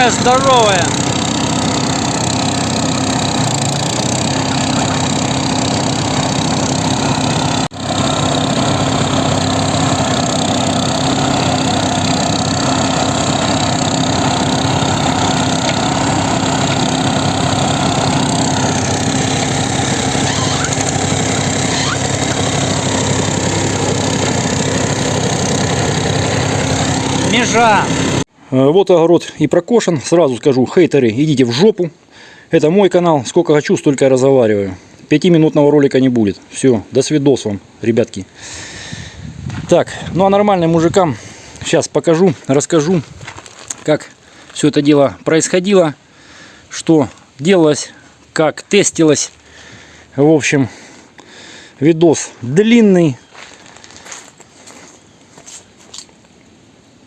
какая здоровая. Межа. Э, Вот огород и прокошен. Сразу скажу, хейтеры, идите в жопу. Это мой канал. Сколько хочу, столько и разговариваю. Пятиминутного ролика не будет. Все, до свидос вам, ребятки. Так, ну а нормальным мужикам сейчас покажу, расскажу, как все это дело происходило, что делалось, как тестилось. В общем, видос длинный.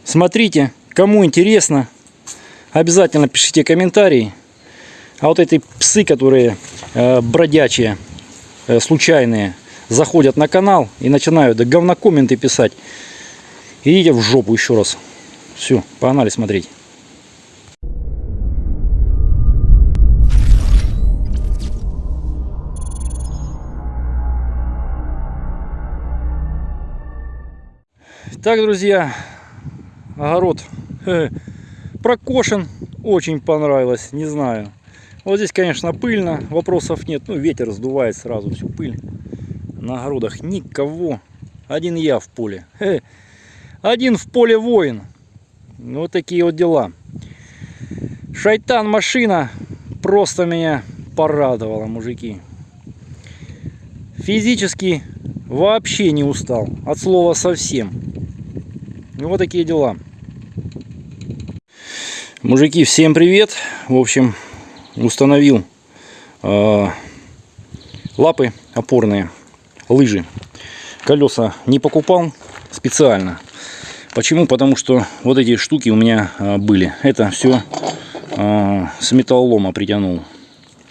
Смотрите, кому интересно, обязательно пишите комментарии. А вот эти псы, которые э, бродячие, э, случайные, заходят на канал и начинают да, говнокомменты писать, идите в жопу еще раз. Все, погнали смотреть. Так, друзья, огород прокошен, очень понравилось, не знаю. Вот здесь, конечно, пыльно, вопросов нет, ну ветер сдувает сразу всю пыль. На огородах никого, один я в поле. Один в поле воин. Вот такие вот дела. Шайтан машина просто меня порадовала, мужики. Физически вообще не устал, от слова совсем. Ну, вот такие дела. Мужики, всем привет. В общем, установил э, лапы опорные, лыжи. Колеса не покупал специально. Почему? Потому что вот эти штуки у меня э, были. Это все э, с металлолома притянул.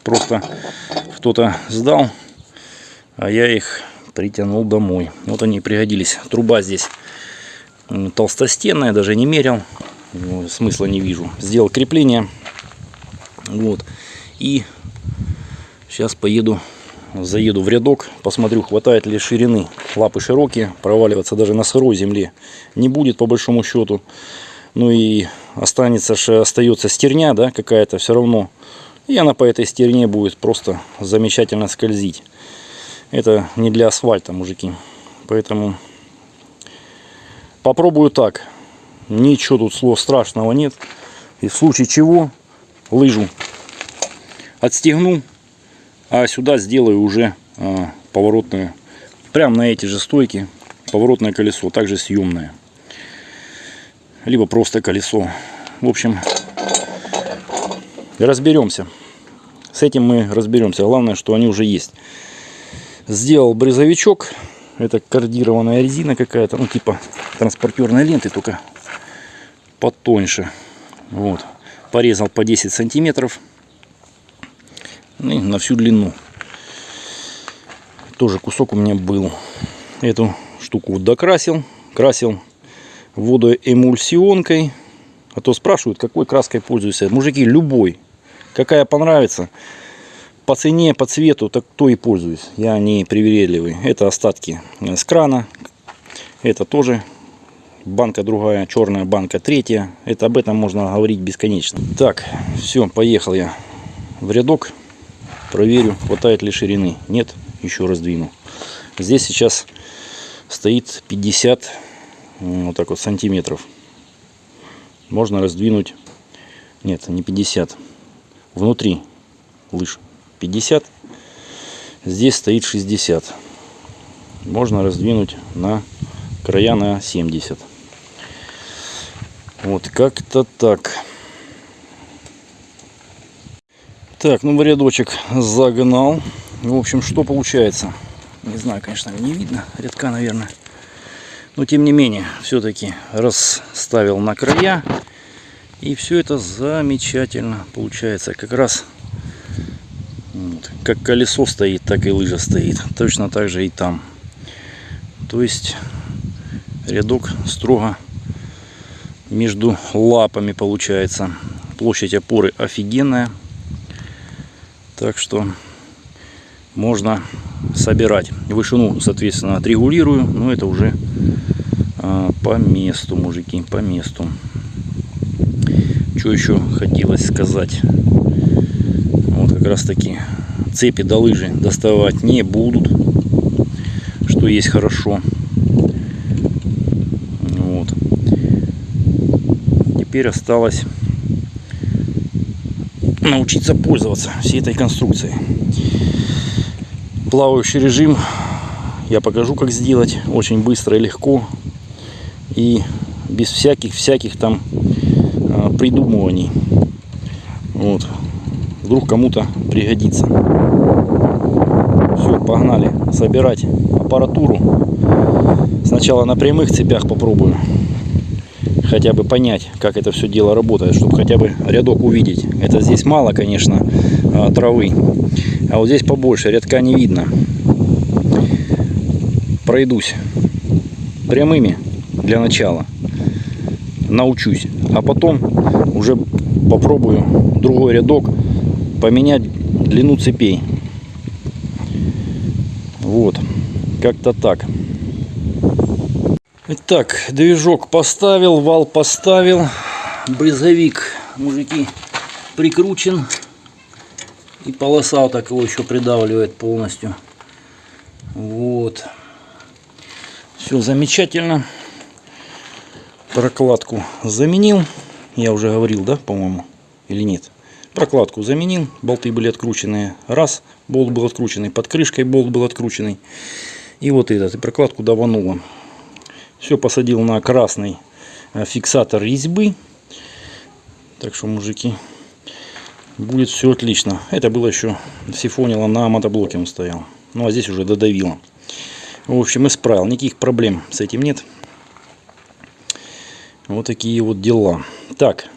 Просто кто-то сдал, а я их притянул домой. Вот они пригодились. Труба здесь толстостенная, даже не мерил. Ну, смысла не вижу. Сделал крепление. Вот. И сейчас поеду, заеду в рядок, посмотрю, хватает ли ширины. Лапы широкие, проваливаться даже на сырой земле не будет по большому счету. Ну и останется, остается стерня, да, какая-то все равно. И она по этой стерне будет просто замечательно скользить. Это не для асфальта, мужики. Поэтому попробую так. Ничего тут слов страшного нет. И в случае чего лыжу отстегну, а сюда сделаю уже а, поворотную, прям на эти же стойки, поворотное колесо, также съемное. Либо просто колесо. В общем, разберемся. С этим мы разберемся. Главное, что они уже есть. Сделал брызовичок. Это кардированная резина какая-то, ну типа транспортерной ленты, только потоньше. Вот. Порезал по 10 сантиметров. И на всю длину. Тоже кусок у меня был. Эту штуку докрасил. Красил водоэмульсионкой. А то спрашивают, какой краской пользуешься. Мужики, любой. Какая понравится. По цене, по цвету, так то и пользуюсь. Я не привередливый. Это остатки с крана. Это тоже банка другая, черная банка третья. Это об этом можно говорить бесконечно. Так, все, поехал я в рядок. Проверю, хватает ли ширины. Нет, еще раздвину. Здесь сейчас стоит 50 вот так вот сантиметров. Можно раздвинуть. Нет, не 50. Внутри лыж 50. Здесь стоит 60. Можно раздвинуть на края на 70. Вот как-то так. Так, ну рядочек загнал. В общем, что получается? Не знаю, конечно, не видно. Рядка, наверное. Но тем не менее, все-таки расставил на края. И все это замечательно получается. Как раз вот, как колесо стоит, так и лыжа стоит. Точно так же и там. То есть рядок строго между лапами получается. площадь опоры офигенная. Так что можно собирать. Вышину, соответственно, отрегулирую, но это уже а, по месту, мужики, по месту. Что еще хотелось сказать? Вот как раз таки цепи до лыжи доставать не будут, что есть хорошо. Вот. Теперь осталось научиться пользоваться всей этой конструкцией. Плавающий режим я покажу, как сделать. Очень быстро и легко. И без всяких-всяких там а, придумываний. Вот. Вдруг кому-то пригодится. Все, погнали собирать аппаратуру. Сначала на прямых цепях попробую хотя бы понять, как это все дело работает, чтобы хотя бы рядок увидеть. Это здесь мало, конечно, а, травы, а вот здесь побольше, рядка не видно. Пройдусь прямыми для начала, научусь, а потом уже попробую другой рядок поменять длину цепей. Вот, как-то так. Итак, движок поставил, вал поставил, брызговик, мужики, прикручен. И полоса вот так его еще придавливает полностью. Вот. Все замечательно. Прокладку заменил. Я уже говорил, да, по-моему, или нет. Прокладку заменил, болты были открученные. Раз, болт был открученный, под крышкой болт был открученный. И вот этот, и прокладку давануло. Все посадил на красный э, фиксатор резьбы. Так что, мужики, будет все отлично. Это было еще сифонило на мотоблоке он стоял. Ну а здесь уже додавило. В общем, исправил. Никаких проблем с этим нет. Вот такие вот дела. Так.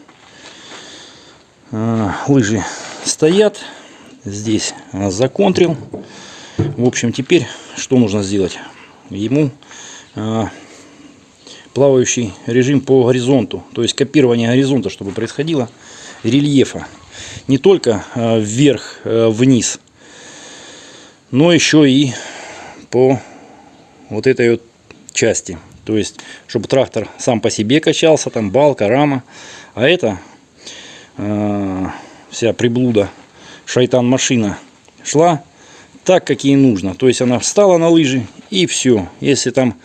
Э, лыжи стоят. Здесь законтрил. В общем, теперь что нужно сделать? Ему э, плавающий режим по горизонту. То есть копирование горизонта, чтобы происходило рельефа. Не только э, вверх, э, но еще и по вот этой вот части. То есть, чтобы трактор сам по себе качался, там балка, рама. А это э, вся приблуда, шайтан-машина шла так, как ей нужно. То есть, она встала на лыжи и все. Если там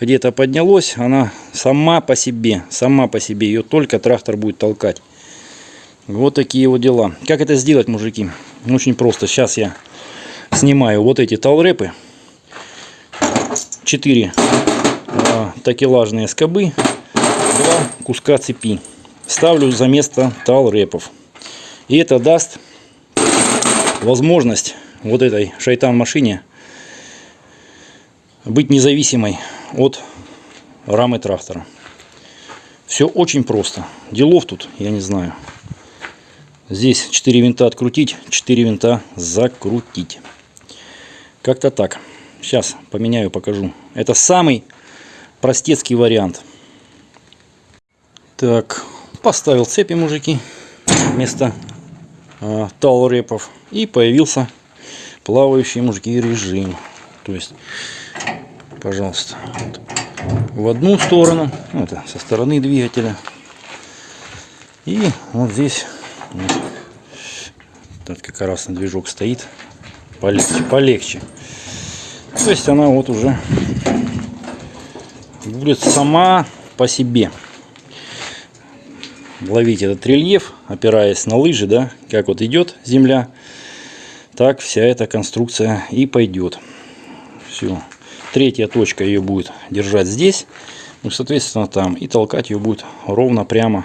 где-то поднялось, она сама по себе, сама по себе, ее только трактор будет толкать. Вот такие вот дела. Как это сделать, мужики? Очень просто. Сейчас я снимаю вот эти талрепы. 4 а, такелажные скобы, 2 куска цепи. Ставлю за место талрепов. И это даст возможность вот этой шайтан машине быть независимой от рамы трактора. Все очень просто. Делов тут, я не знаю. Здесь 4 винта открутить, 4 винта закрутить. Как-то так. Сейчас поменяю, покажу. Это самый простецкий вариант. Так, поставил цепи, мужики, вместо э, талрепов. И появился плавающий, мужики, режим. То есть пожалуйста, вот, в одну сторону, ну, это со стороны двигателя. И вот здесь вот, как раз на движок стоит, полегче, полегче. То есть она вот уже будет сама по себе ловить этот рельеф, опираясь на лыжи, да, как вот идет земля, так вся эта конструкция и пойдет. Все. Третья точка ее будет держать здесь. Ну, соответственно, там. И толкать ее будет ровно прямо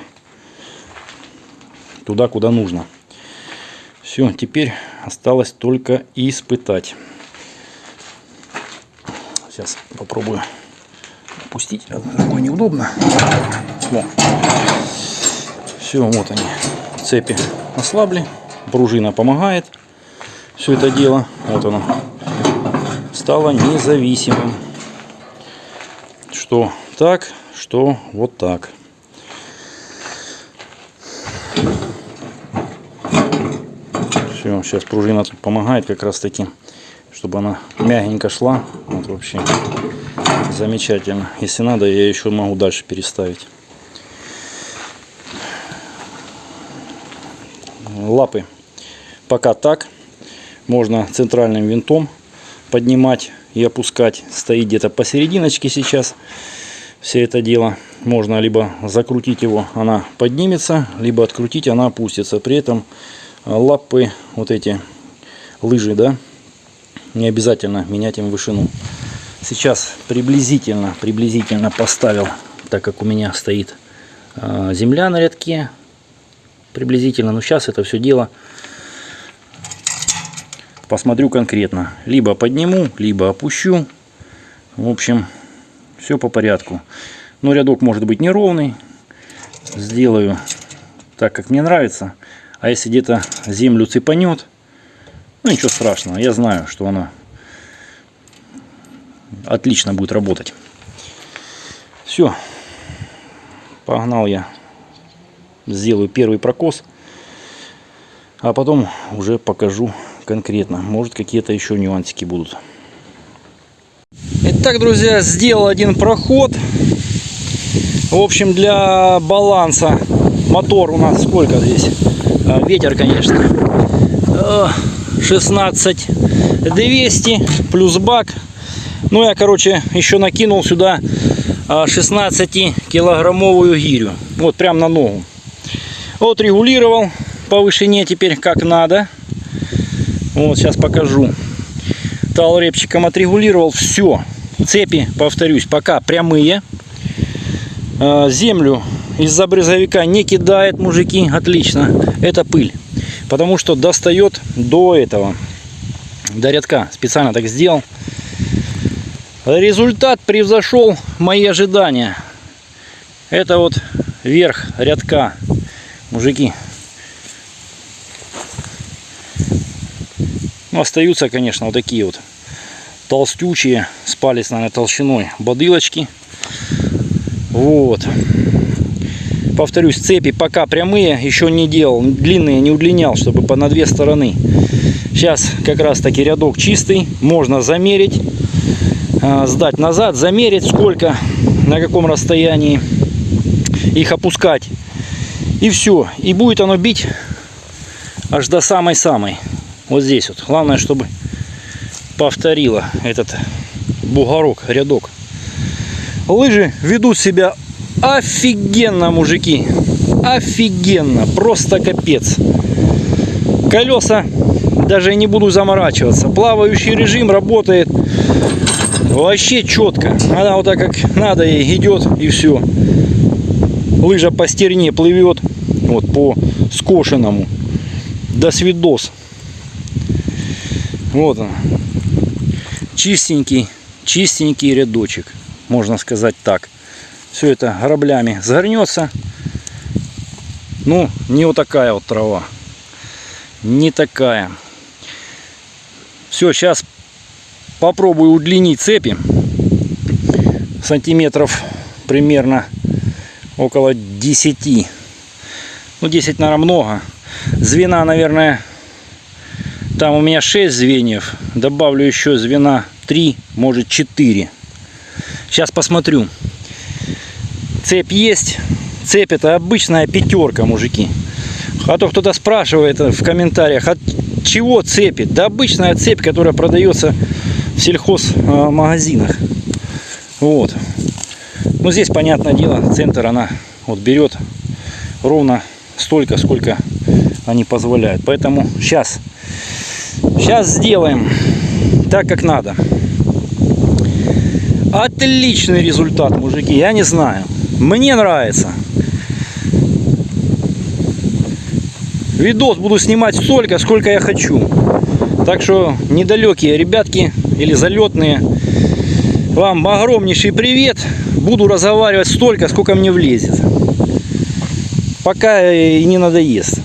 туда, куда нужно. Все, теперь осталось только испытать. Сейчас попробую опустить. Такое неудобно. Все, вот они. Цепи ослабли. Пружина помогает. Все это дело. Вот оно стало независимым. Что так, что вот так. Все, сейчас пружина тут помогает как раз таки, чтобы она мягенько шла. Вот вообще замечательно. Если надо, я еще могу дальше переставить. Лапы пока так. Можно центральным винтом поднимать и опускать. Стоит где-то посерединочке сейчас все это дело. Можно либо закрутить его, она поднимется, либо открутить, она опустится. При этом лапы, вот эти лыжи, да, не обязательно менять им вышину. Сейчас приблизительно, приблизительно поставил, так как у меня стоит э, земля на рядке, приблизительно, но сейчас это все дело посмотрю конкретно. Либо подниму, либо опущу. В общем, все по порядку. Но рядок может быть неровный. Сделаю так, как мне нравится. А если где-то землю цепанет, ну ничего страшного. Я знаю, что она отлично будет работать. Все. Погнал я. Сделаю первый прокос. А потом уже покажу конкретно. Может какие-то еще нюансики будут. Итак, друзья, сделал один проход. В общем, для баланса мотор у нас сколько здесь? А, ветер, конечно. 16 200 плюс бак. Ну, я, короче, еще накинул сюда 16 а, гирю. Вот, прям на ногу. Вот, регулировал по вышине теперь как надо. Вот, сейчас покажу. Талрепчиком отрегулировал все. Цепи, повторюсь, пока прямые. А, землю из-за брызговика не кидает, мужики. Отлично. Это пыль. Потому что достает до этого. До рядка. Специально так сделал. Результат превзошел мои ожидания. Это вот верх рядка. Мужики, Ну, остаются, конечно, вот такие вот толстючие, с палец, наверное, толщиной бодылочки. Вот. Повторюсь, цепи пока прямые, еще не делал, длинные не удлинял, чтобы по на две стороны. Сейчас как раз таки рядок чистый, можно замерить, а, сдать назад, замерить сколько, на каком расстоянии их опускать. И все, и будет оно бить аж до самой-самой. Вот здесь вот. Главное, чтобы повторила этот бугорок, рядок. Лыжи ведут себя офигенно, мужики. Офигенно. Просто капец. Колеса даже не буду заморачиваться. Плавающий режим работает вообще четко. Она вот так как надо ей идет и все. Лыжа по стерне плывет вот по скошенному. До свидос. Вот он. Чистенький, чистенький рядочек. Можно сказать так. Все это граблями загорнется. Ну, не вот такая вот трава. Не такая. Все, сейчас попробую удлинить цепи. Сантиметров примерно около 10. Ну, 10, наверное, много. Звена, наверное, там у меня 6 звеньев. Добавлю еще звена 3, может 4. Сейчас посмотрю. Цепь есть. Цепь это обычная пятерка, мужики. А то кто-то спрашивает в комментариях, от чего цепи? Да обычная цепь, которая продается в сельхозмагазинах. Вот. Ну здесь, понятное дело, центр она вот берет ровно столько, сколько они позволяют. Поэтому сейчас Сейчас сделаем так, как надо. Отличный результат, мужики, я не знаю. Мне нравится. Видос буду снимать столько, сколько я хочу. Так что, недалекие ребятки или залетные, вам огромнейший привет. Буду разговаривать столько, сколько мне влезет. Пока и не надоест.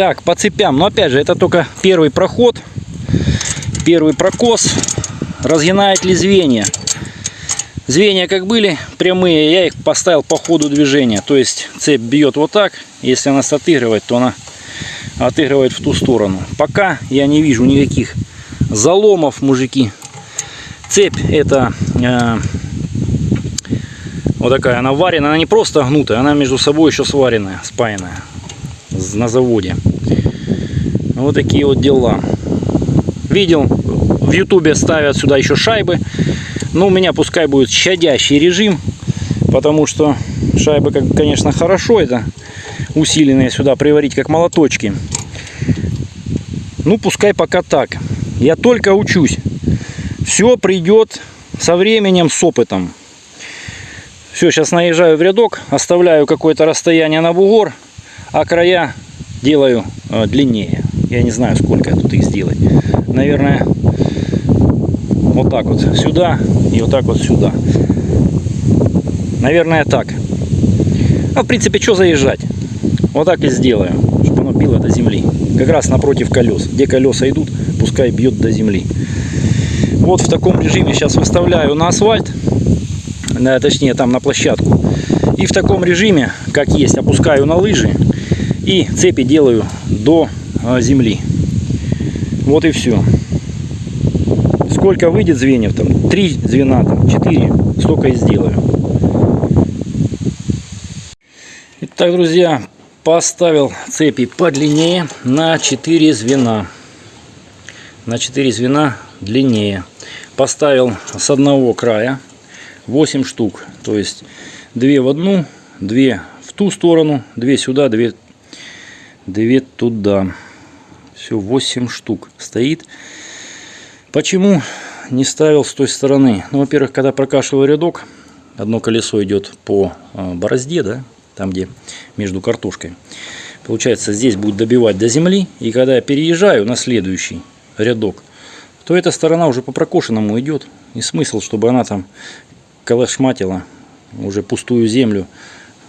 Так, по цепям. Но опять же, это только первый проход. Первый прокос. Разгинает ли звенья? Звенья как были прямые, я их поставил по ходу движения. То есть цепь бьет вот так. Если она отыгрывает, то она отыгрывает в ту сторону. Пока я не вижу никаких заломов, мужики. Цепь это э, вот такая, она варена, она не просто гнутая, она между собой еще сваренная, спаянная на заводе. Вот такие вот дела. Видел, в ютубе ставят сюда еще шайбы. Но у меня пускай будет щадящий режим, потому что шайбы, конечно, хорошо это усиленные сюда приварить как молоточки. Ну, пускай пока так. Я только учусь. Все придет со временем, с опытом. Все, сейчас наезжаю в рядок, оставляю какое-то расстояние на бугор, а края делаю э, длиннее. Я не знаю, сколько тут их сделать. Наверное, вот так вот сюда и вот так вот сюда. Наверное, так. А в принципе, что заезжать? Вот так и сделаю, чтобы оно било до земли. Как раз напротив колес. Где колеса идут, пускай бьет до земли. Вот в таком режиме сейчас выставляю на асфальт, точнее там на площадку. И в таком режиме, как есть, опускаю на лыжи и цепи делаю до земли. Вот и все. Сколько выйдет звеньев там? Три звена, четыре. Столько и сделаю. Итак, друзья, поставил цепи подлиннее на 4 звена. На 4 звена длиннее. Поставил с одного края 8 штук. То есть 2 в одну, 2 в ту сторону, 2 сюда, 2, 2 туда. Все, 8 штук стоит. Почему не ставил с той стороны? Ну, во-первых, когда прокашиваю рядок, одно колесо идет по а, борозде, да, там где между картошкой. Получается, здесь будет добивать до земли, и когда я переезжаю на следующий рядок, то эта сторона уже по прокошенному идет. И смысл, чтобы она там колошматила уже пустую землю,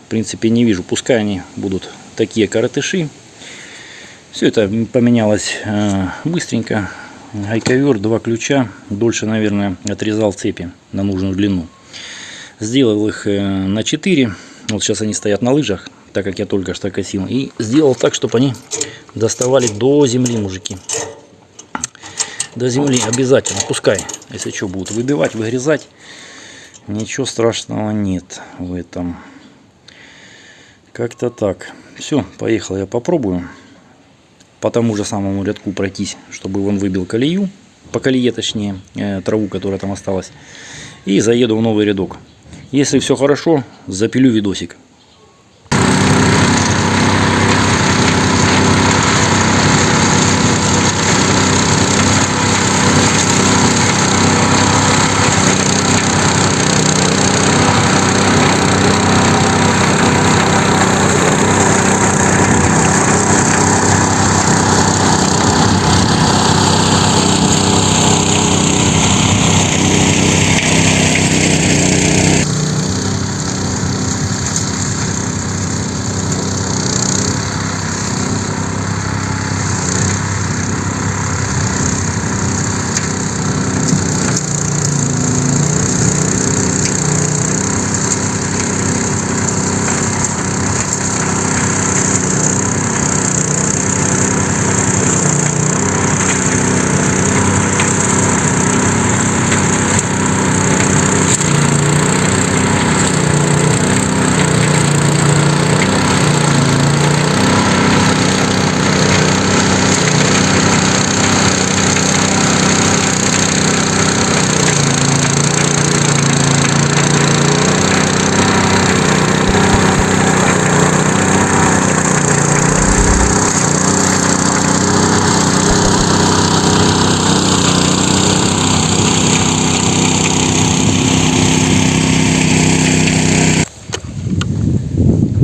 в принципе, не вижу. Пускай они будут такие коротыши. Все это поменялось э, быстренько. Гайковер, два ключа. Дольше, наверное, отрезал цепи на нужную длину. Сделал их э, на 4 вот сейчас они стоят на лыжах, так как я только что косил. И сделал так, чтобы они доставали до земли, мужики. До земли обязательно. Пускай, если что, будут выбивать, выгрызать. Ничего страшного нет в этом. Как-то так. Все, поехал я попробую. По тому же самому рядку пройтись, чтобы он выбил колею. По колее, точнее, э, траву, которая там осталась. И заеду в новый рядок. Если все хорошо, запилю видосик.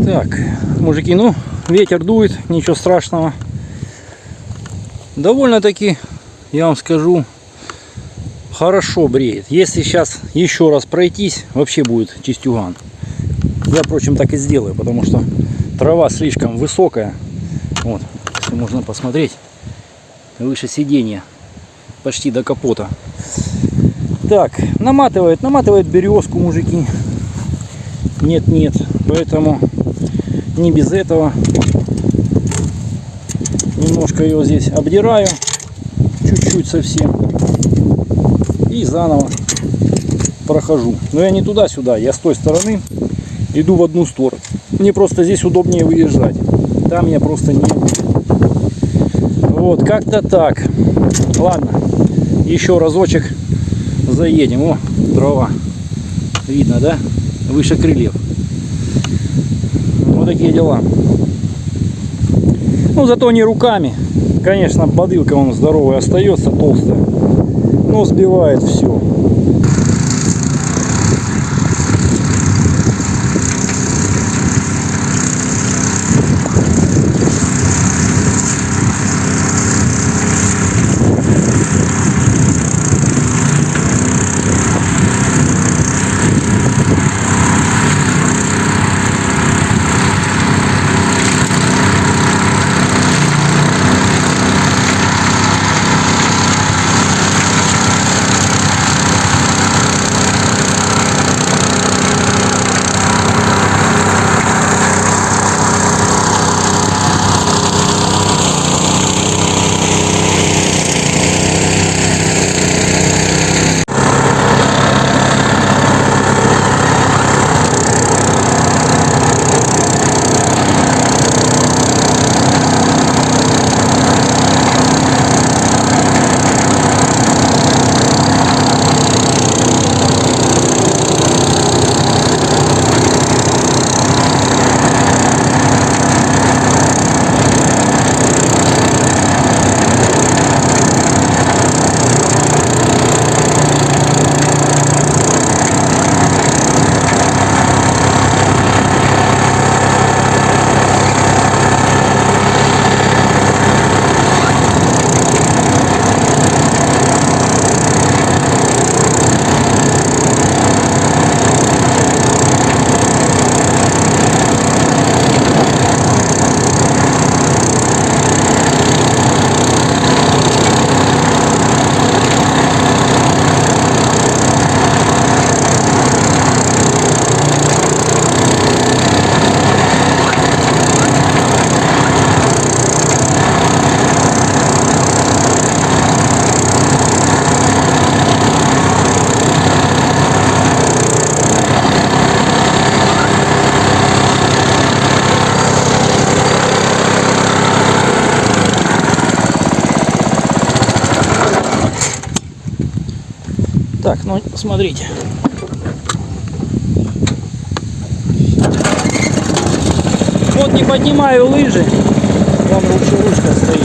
Так, мужики, ну, ветер дует, ничего страшного. Довольно-таки, я вам скажу, хорошо бреет. Если сейчас еще раз пройтись, вообще будет чистюган. Я, впрочем, так и сделаю, потому что трава слишком высокая. Вот, если можно посмотреть, выше сиденья, почти до капота. Так, наматывает, наматывает березку, мужики. Нет, нет. Поэтому не без этого. Немножко ее здесь обдираю. Чуть-чуть совсем. И заново прохожу. Но я не туда-сюда, я с той стороны иду в одну сторону. Мне просто здесь удобнее выезжать. Там я просто не Вот, как-то так. Ладно, еще разочек заедем. О, дрова. Видно, да? Выше крыльев. Такие дела. Ну, зато не руками. Конечно, подылка он здоровый остается, толстая. Но сбивает все. Так, ну смотрите. Вот не поднимаю лыжи. Вон лучше ручка стоит.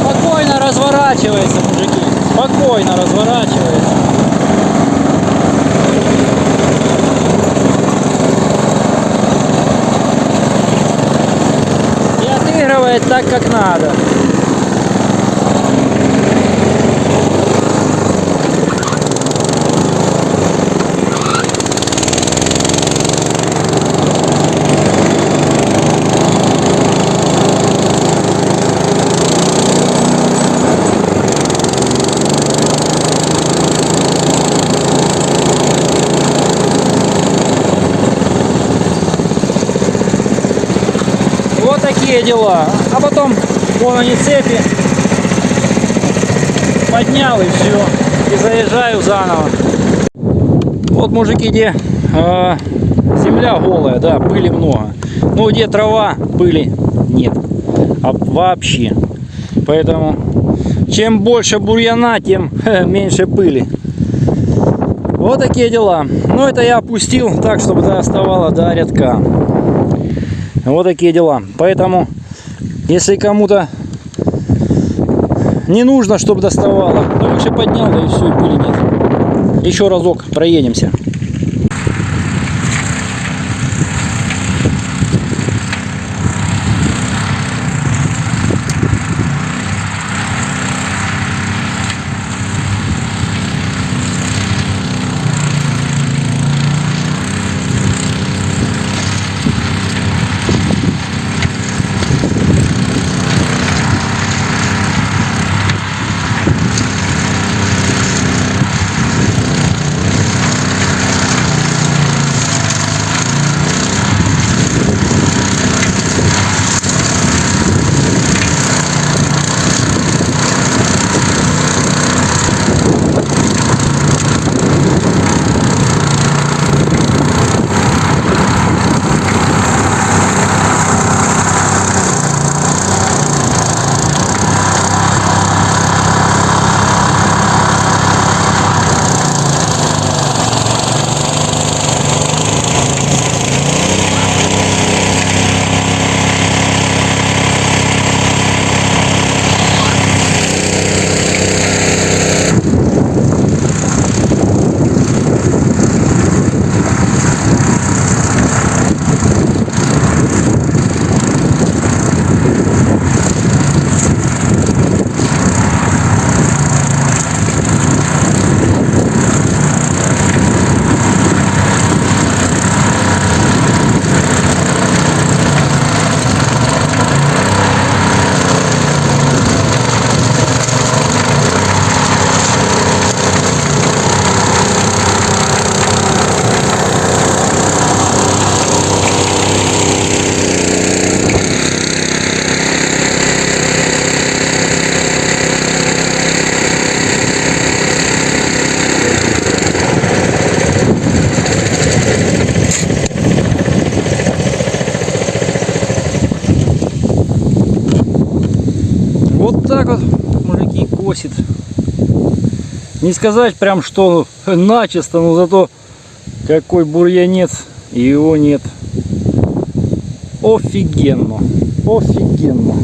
Спокойно разворачивается, мужики. Спокойно разворачивается. И отыгрывает так, как надо. Такие дела. Потом вон они цепи. Поднял и все. И заезжаю заново. Вот мужики, где э, земля голая, да, пыли много. Ну где трава, пыли нет. А вообще. Поэтому чем больше бурьяна, тем меньше пыли. Вот такие дела. Ну это я опустил так, чтобы доставало до рядка. Вот такие дела. Поэтому, если кому-то не нужно, чтобы доставало, ну выше поднял, да и все, и пыли нет. Еще разок проедемся. Не сказать прям, что начисто, но зато какой бурьянец, и его нет. Офигенно. Офигенно.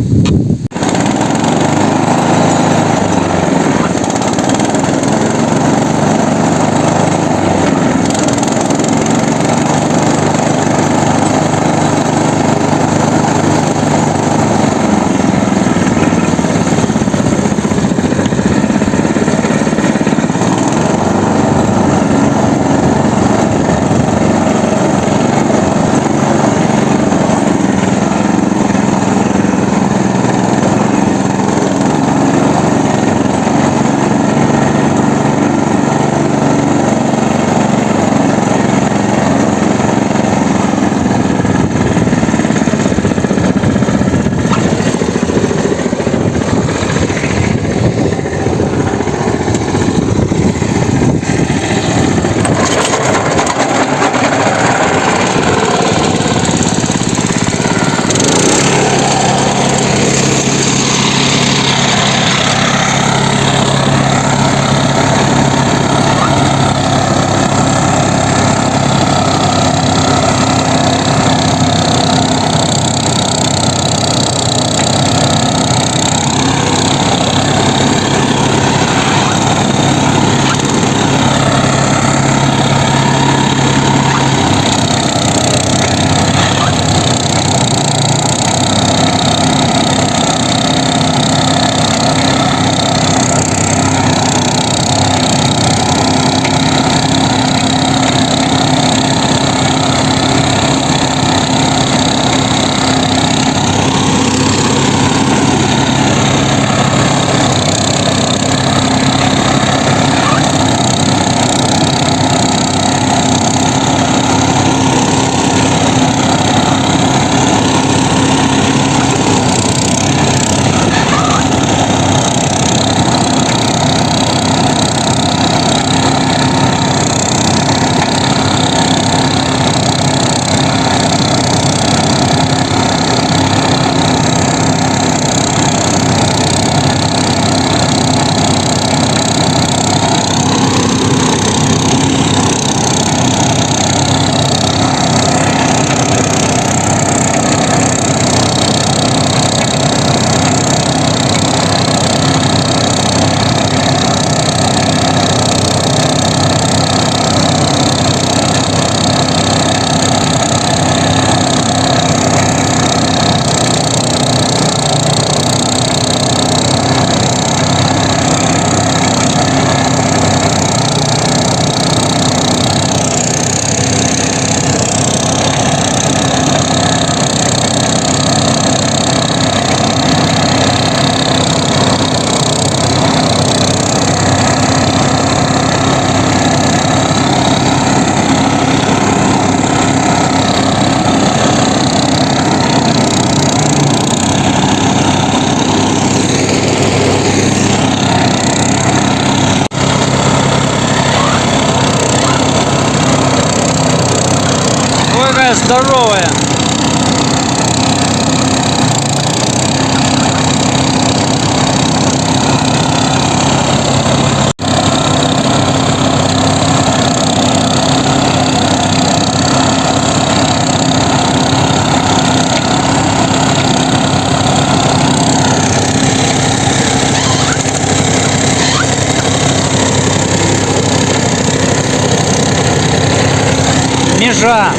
Межа.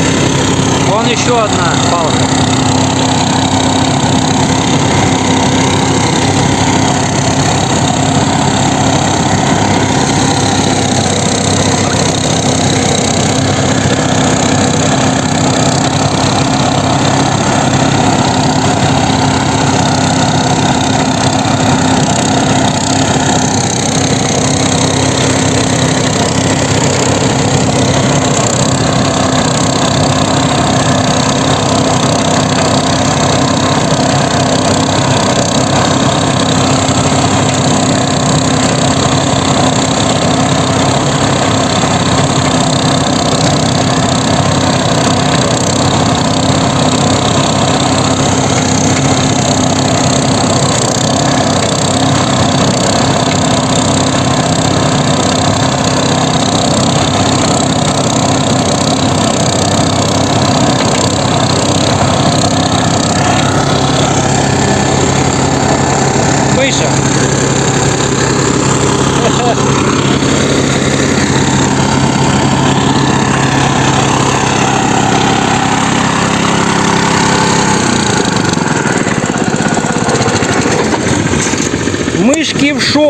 Вон еще одна палка.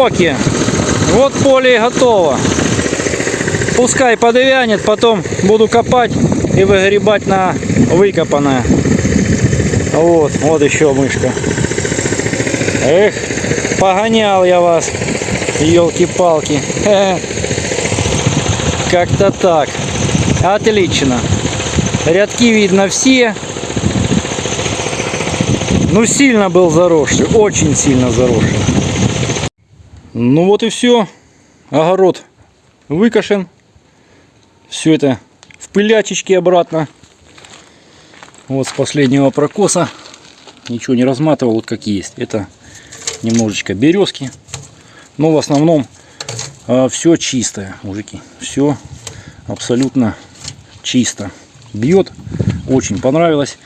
Шоке. Вот поле и готово. Пускай подвянет, потом буду копать и выгребать на выкопанное. Вот, вот еще мышка. Эх, погонял я вас, елки-палки. Как-то так. Отлично. Рядки видно все. Ну, сильно был заросший, очень сильно заросший. Ну вот и все. Огород выкошен. Все это в пылячечке обратно. Вот с последнего прокоса. Ничего не разматывал, вот как есть. Это немножечко березки. Но в основном все чистое, мужики. Все абсолютно чисто. Бьет. Очень понравилось.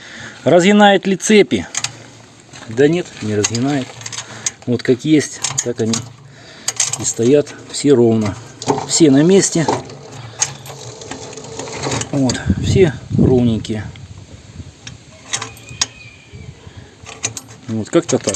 Разгинает ли цепи? Да нет, не разгинает. Вот как есть, так они и стоят все ровно. Все на месте. Вот, все ровненькие. Вот как-то так.